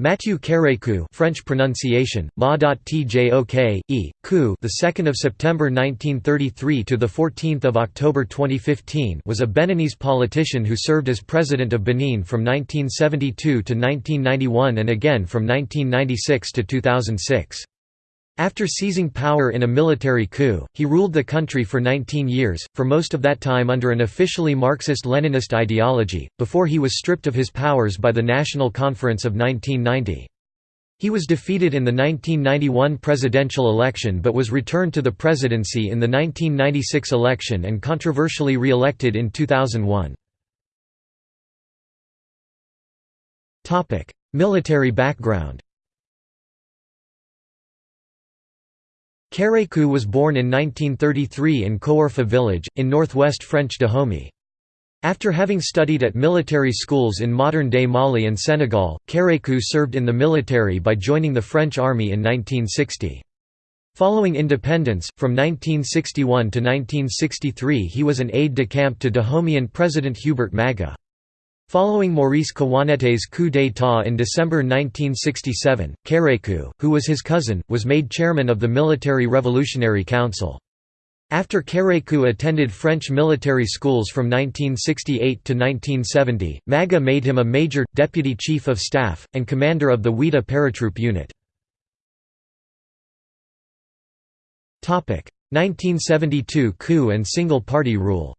Mathieu Kérékou French pronunciation ma.tjok e coup the 2nd of September 1933 to the 14th of October 2015 was a Beninese politician who served as president of Benin from 1972 to 1991 and again from 1996 to 2006 after seizing power in a military coup, he ruled the country for 19 years, for most of that time under an officially Marxist-Leninist ideology, before he was stripped of his powers by the National Conference of 1990. He was defeated in the 1991 presidential election but was returned to the presidency in the 1996 election and controversially re-elected in 2001. Military background Kérékou was born in 1933 in Kouarfa village, in northwest French Dahomey. After having studied at military schools in modern-day Mali and Senegal, Kérékou served in the military by joining the French army in 1960. Following independence, from 1961 to 1963 he was an aide-de-camp to Dahomeyan President Hubert Maga. Following Maurice Kouandété's coup d'état in December 1967, Kérékou, who was his cousin, was made chairman of the Military Revolutionary Council. After Kérékou attended French military schools from 1968 to 1970, Maga made him a major, deputy chief of staff, and commander of the Ouidah paratroop unit. 1972 coup and single-party rule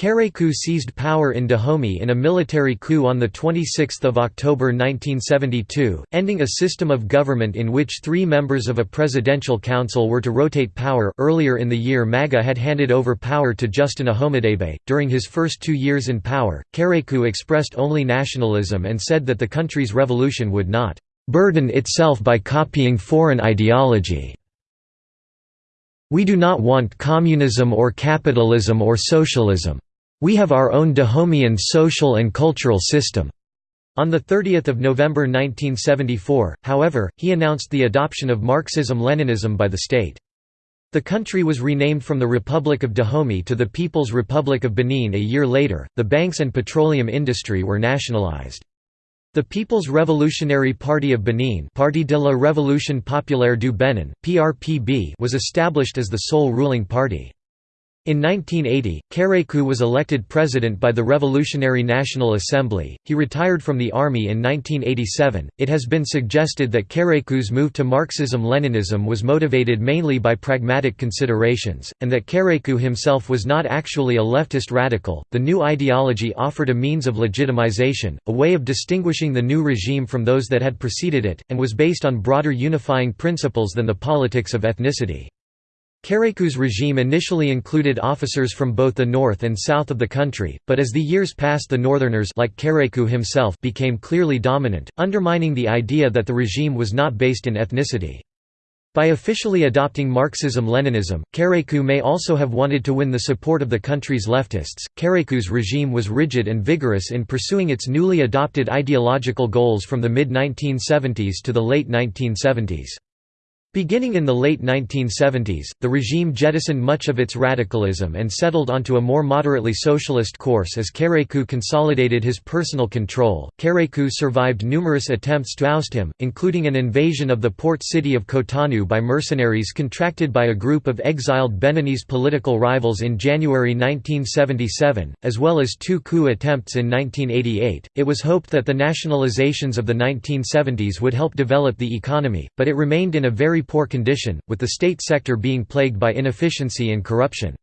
Kérékou seized power in Dahomey in a military coup on 26 October 1972, ending a system of government in which three members of a presidential council were to rotate power earlier in the year Maga had handed over power to Justin Ahomadégbé. During his first two years in power, Kérékou expressed only nationalism and said that the country's revolution would not «burden itself by copying foreign ideology». We do not want communism or capitalism or socialism. We have our own Dahomeyan social and cultural system. On 30 November 1974, however, he announced the adoption of Marxism-Leninism by the state. The country was renamed from the Republic of Dahomey to the People's Republic of Benin a year later. The banks and petroleum industry were nationalized. The People's Revolutionary Party of Benin Parti de la Révolution Populaire du Bénin, PRPB was established as the sole ruling party. In 1980, Kérékou was elected president by the Revolutionary National Assembly. He retired from the army in 1987. It has been suggested that Kérékou's move to Marxism Leninism was motivated mainly by pragmatic considerations, and that Kérékou himself was not actually a leftist radical. The new ideology offered a means of legitimization, a way of distinguishing the new regime from those that had preceded it, and was based on broader unifying principles than the politics of ethnicity. Kérékou's regime initially included officers from both the north and south of the country, but as the years passed the northerners like Kérékou himself became clearly dominant, undermining the idea that the regime was not based in ethnicity. By officially adopting Marxism-Leninism, Kérékou may also have wanted to win the support of the country's leftists. Kérékou's regime was rigid and vigorous in pursuing its newly adopted ideological goals from the mid-1970s to the late 1970s. Beginning in the late 1970s, the regime jettisoned much of its radicalism and settled onto a more moderately socialist course as Kérékou consolidated his personal control. Kérékou survived numerous attempts to oust him, including an invasion of the port city of Cotonou by mercenaries contracted by a group of exiled Beninese political rivals in January 1977, as well as two coup attempts in 1988. It was hoped that the nationalizations of the 1970s would help develop the economy, but it remained in a very very poor condition, with the state sector being plagued by inefficiency and corruption.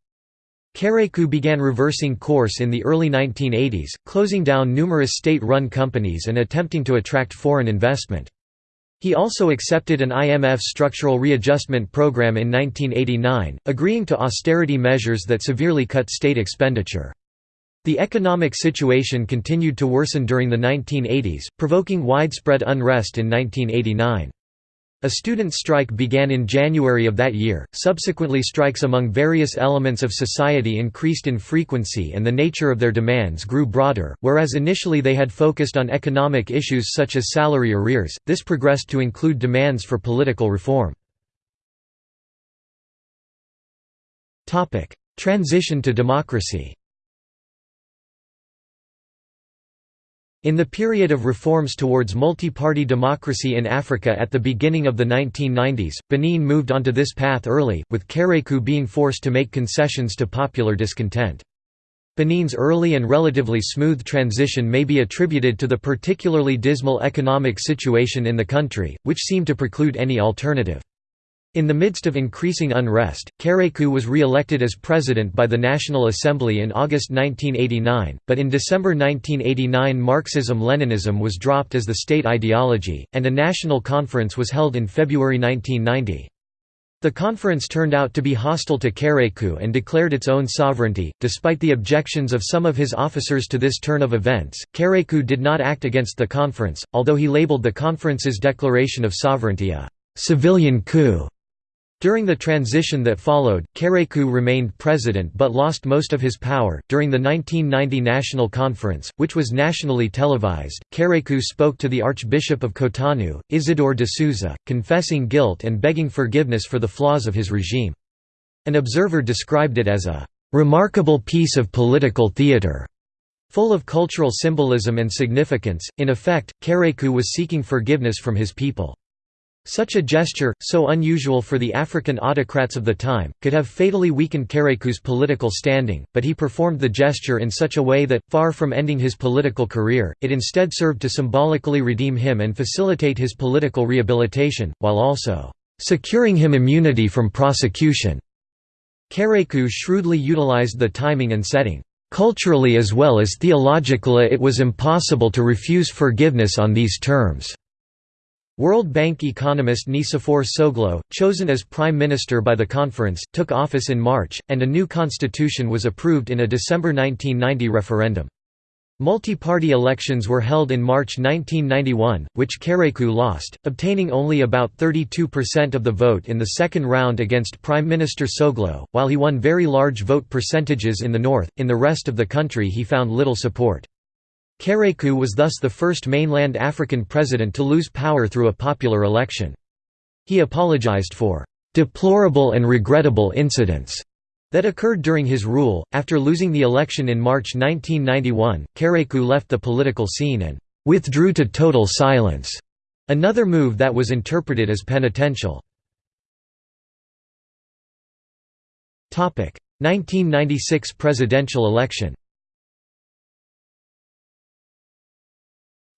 Kérékou began reversing course in the early 1980s, closing down numerous state-run companies and attempting to attract foreign investment. He also accepted an IMF structural readjustment program in 1989, agreeing to austerity measures that severely cut state expenditure. The economic situation continued to worsen during the 1980s, provoking widespread unrest in 1989. A student strike began in January of that year, subsequently strikes among various elements of society increased in frequency and the nature of their demands grew broader, whereas initially they had focused on economic issues such as salary arrears, this progressed to include demands for political reform. Topic: Transition to democracy In the period of reforms towards multi-party democracy in Africa at the beginning of the 1990s, Benin moved onto this path early, with Kérékou being forced to make concessions to popular discontent. Benin's early and relatively smooth transition may be attributed to the particularly dismal economic situation in the country, which seemed to preclude any alternative. In the midst of increasing unrest, Kérékou was re-elected as president by the National Assembly in August 1989, but in December 1989 Marxism-Leninism was dropped as the state ideology, and a national conference was held in February 1990. The conference turned out to be hostile to Kérékou and declared its own sovereignty. Despite the objections of some of his officers to this turn of events, Kérékou did not act against the conference, although he labeled the conference's declaration of sovereignty a civilian coup. During the transition that followed, Kérékou remained president but lost most of his power. During the 1990 National Conference, which was nationally televised, Kérékou spoke to the Archbishop of Cotonou, Isidore de Souza, confessing guilt and begging forgiveness for the flaws of his regime. An observer described it as a remarkable piece of political theatre. Full of cultural symbolism and significance, in effect, Kérékou was seeking forgiveness from his people. Such a gesture, so unusual for the African autocrats of the time, could have fatally weakened Kérékou's political standing, but he performed the gesture in such a way that, far from ending his political career, it instead served to symbolically redeem him and facilitate his political rehabilitation, while also securing him immunity from prosecution. Kérékou shrewdly utilized the timing and setting. Culturally as well as theologically it was impossible to refuse forgiveness on these terms. World Bank economist Nicéphore Soglo, chosen as prime minister by the conference, took office in March, and a new constitution was approved in a December 1990 referendum. Multi-party elections were held in March 1991, which Kérékou lost, obtaining only about 32% of the vote in the second round against Prime Minister Soglo, while he won very large vote percentages in the north, in the rest of the country he found little support. Kérékou was thus the first mainland African president to lose power through a popular election. He apologized for "...deplorable and regrettable incidents." that occurred during his rule. After losing the election in March 1991, Kérékou left the political scene and withdrew to total silence, another move that was interpreted as penitential. 1996 presidential election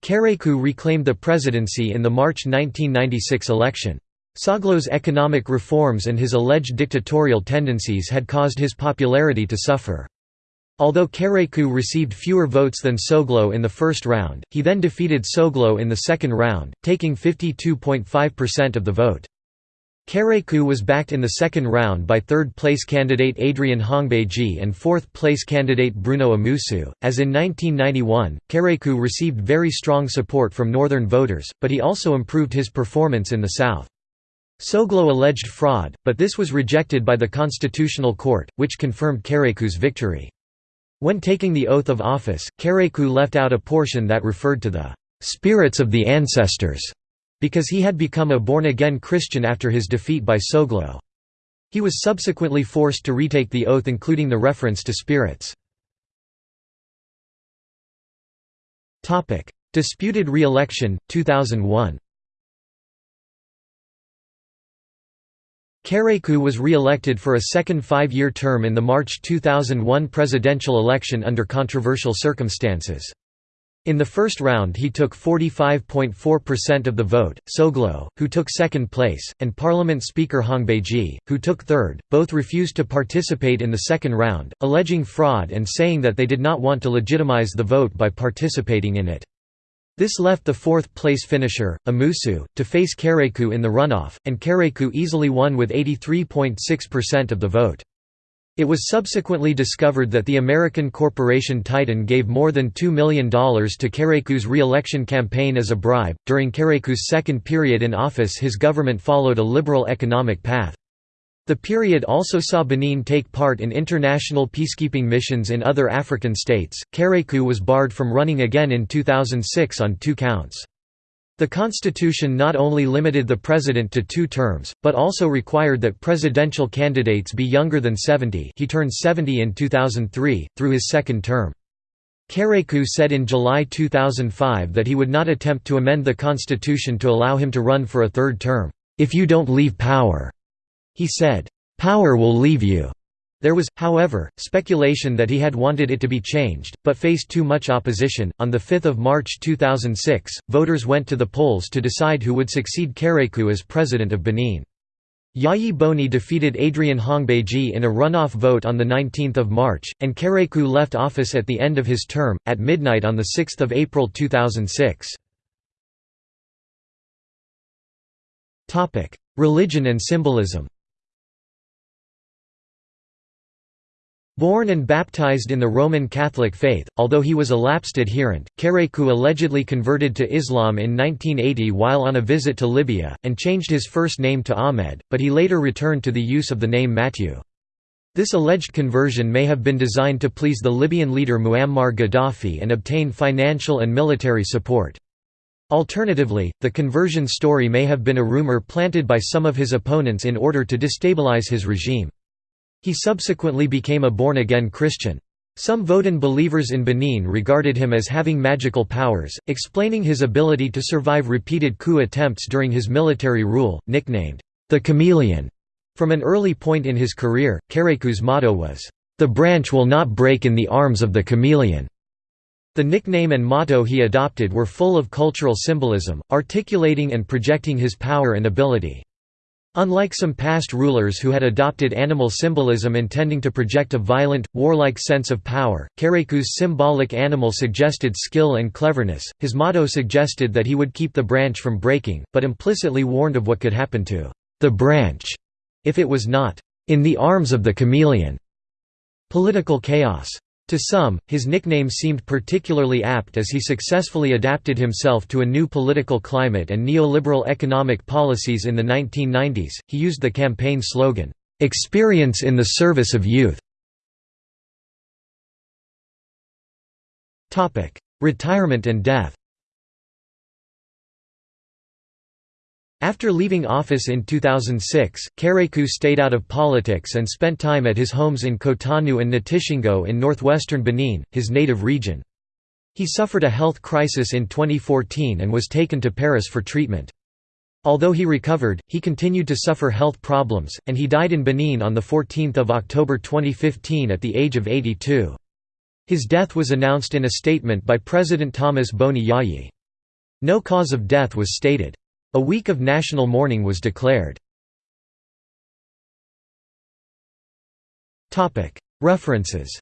Kérékou reclaimed the presidency in the March 1996 election. Soglo's economic reforms and his alleged dictatorial tendencies had caused his popularity to suffer. Although Kérékou received fewer votes than Soglo in the first round, he then defeated Soglo in the second round, taking 52.5% of the vote. Kérékou was backed in the second round by third-place candidate Adrien Houngbédji and fourth-place candidate Bruno Amoussou. As in 1991, Kérékou received very strong support from northern voters, but he also improved his performance in the south. Soglo alleged fraud, but this was rejected by the Constitutional Court, which confirmed Kérékou's victory. When taking the oath of office, Kérékou left out a portion that referred to the spirits of the ancestors because he had become a born-again Christian after his defeat by Soglo. He was subsequently forced to retake the oath including the reference to spirits. Disputed re-election, 2001 Kérékou was re-elected for a second five-year term in the March 2001 presidential election under controversial circumstances. In the first round he took 45.4% of the vote, Soglo, who took second place, and Parliament Speaker Houngbédji, who took third, both refused to participate in the second round, alleging fraud and saying that they did not want to legitimize the vote by participating in it. This left the fourth-place finisher, Amoussou, to face Kérékou in the runoff, and Kérékou easily won with 83.6% of the vote. It was subsequently discovered that the American corporation Titan gave more than $2 million to Kérékou's re-election campaign as a bribe. During Kérékou's second period in office, his government followed a liberal economic path. The period also saw Benin take part in international peacekeeping missions in other African states. Kérékou was barred from running again in 2006 on two counts. The constitution not only limited the president to two terms, but also required that presidential candidates be younger than 70 he turned 70 in 2003, through his second term. Kérékou said in July 2005 that he would not attempt to amend the constitution to allow him to run for a third term, "...if you don't leave power." He said, "...power will leave you." There was, however, speculation that he had wanted it to be changed, but faced too much opposition. On 5 March 2006, voters went to the polls to decide who would succeed Kérékou as president of Benin. Yayi Boni defeated Adrien Houngbédji in a runoff vote on 19 March, and Kérékou left office at the end of his term, at midnight on 6 April 2006. Religion and symbolism Born and baptized in the Roman Catholic faith, although he was a lapsed adherent, Kérékou allegedly converted to Islam in 1980 while on a visit to Libya, and changed his first name to Ahmed, but he later returned to the use of the name Matthew. This alleged conversion may have been designed to please the Libyan leader Muammar Gaddafi and obtain financial and military support. Alternatively, the conversion story may have been a rumor planted by some of his opponents in order to destabilize his regime. He subsequently became a born-again Christian. Some Vodun believers in Benin regarded him as having magical powers, explaining his ability to survive repeated coup attempts during his military rule, nicknamed, the Chameleon. From an early point in his career, Kérékou's motto was, "...the branch will not break in the arms of the chameleon." The nickname and motto he adopted were full of cultural symbolism, articulating and projecting his power and ability. Unlike some past rulers who had adopted animal symbolism intending to project a violent, warlike sense of power, Kérékou's symbolic animal suggested skill and cleverness. His motto suggested that he would keep the branch from breaking, but implicitly warned of what could happen to the branch if it was not in the arms of the chameleon. Political chaos. To some, his nickname seemed particularly apt as he successfully adapted himself to a new political climate and neoliberal economic policies in the 1990s. He used the campaign slogan, Experience in the Service of Youth. Retirement and death After leaving office in 2006, Kérékou stayed out of politics and spent time at his homes in Cotonou and Natitingou in northwestern Benin, his native region. He suffered a health crisis in 2014 and was taken to Paris for treatment. Although he recovered, he continued to suffer health problems, and he died in Benin on 14 October 2015 at the age of 82. His death was announced in a statement by President Thomas Boni Yayi. No cause of death was stated. A week of national mourning was declared. References